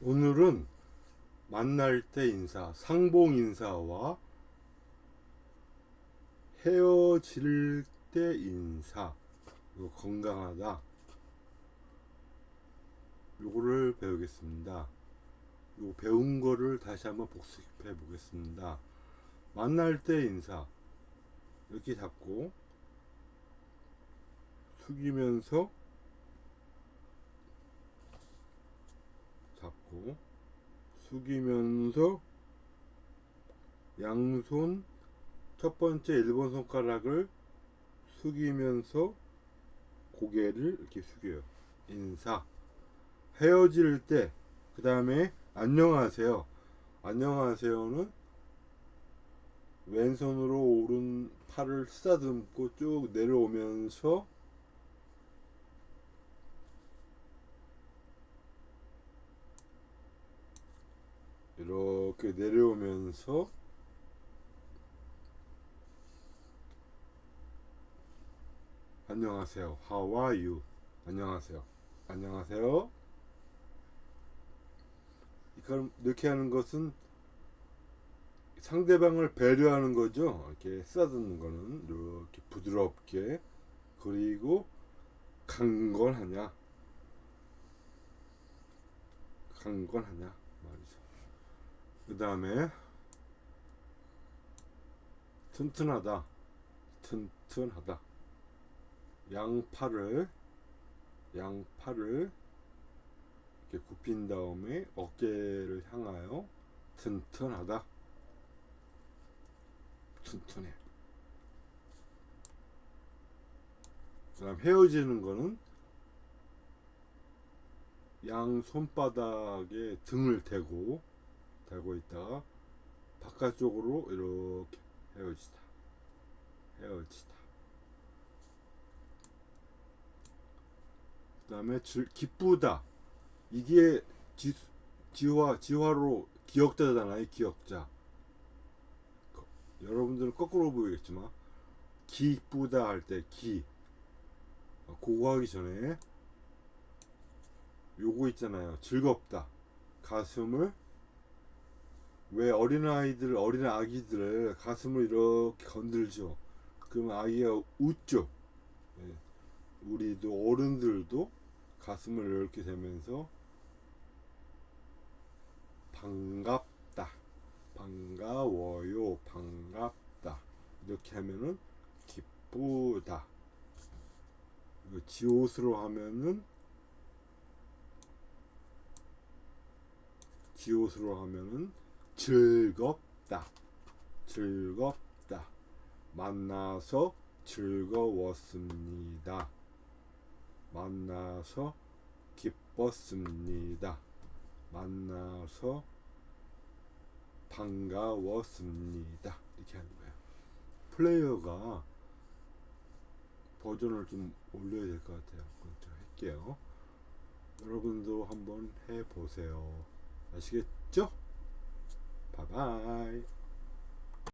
오늘은 만날 때 인사, 상봉 인사와 헤어질 때 인사, 이거 건강하다. 요거를 배우겠습니다. 요 배운 거를 다시 한번 복습해 보겠습니다. 만날 때 인사 이렇게 잡고 숙이면서 잡고 숙이면서 양손 첫 번째 일본 손가락을 숙이면서 고개를 이렇게 숙여요. 인사. 헤어질 때, 그 다음에 안녕하세요. 안녕하세요는 왼손으로 오른 팔을 쓰다듬고 쭉 내려오면서 이렇게 내려오면서 안녕하세요. How are you? 안녕하세요. 안녕하세요. 이렇게 하는 것은 상대방을 배려하는 거죠. 이렇게 쓰다듬는 거는 이렇게 부드럽게 그리고 강건하냐 강건하냐 말이죠. 그 다음에 튼튼하다. 튼튼하다. 양팔을 양팔을 이렇게 굽힌 다음에 어깨를 향하여 튼튼하다. 튼튼해. 그 다음 헤어지는 거는 양 손바닥에 등을 대고 대고 있다가 바깥쪽으로 이렇게 헤어지다. 헤어지다. 그 다음에 기쁘다. 이게 지, 지화 지화로 기억자잖아요 기억자. 여러분들은 거꾸로 보이겠지만 기쁘다 할 때 기. 그거 하기 전에 요거 있잖아요. 즐겁다. 가슴을 왜 어린아이들 어린 아기들을 가슴을 이렇게 건들죠? 그러면 아기가 웃죠. 예. 우리도 어른들도 가슴을 이렇게 대면서 반갑다 반가워요 반갑다. 이렇게 하면은 기쁘다. 지옷으로 하면은 지옷으로 하면은 즐겁다. 즐겁다. 만나서 즐거웠습니다. 만나서 기뻤습니다. 만나서 반가웠습니다. 이렇게 하는 거예요. 플레이어가 버전을 좀 올려야 될 것 같아요. 그럼 좀 할게요. 여러분도 한번 해보세요. 아시겠죠? 바이바이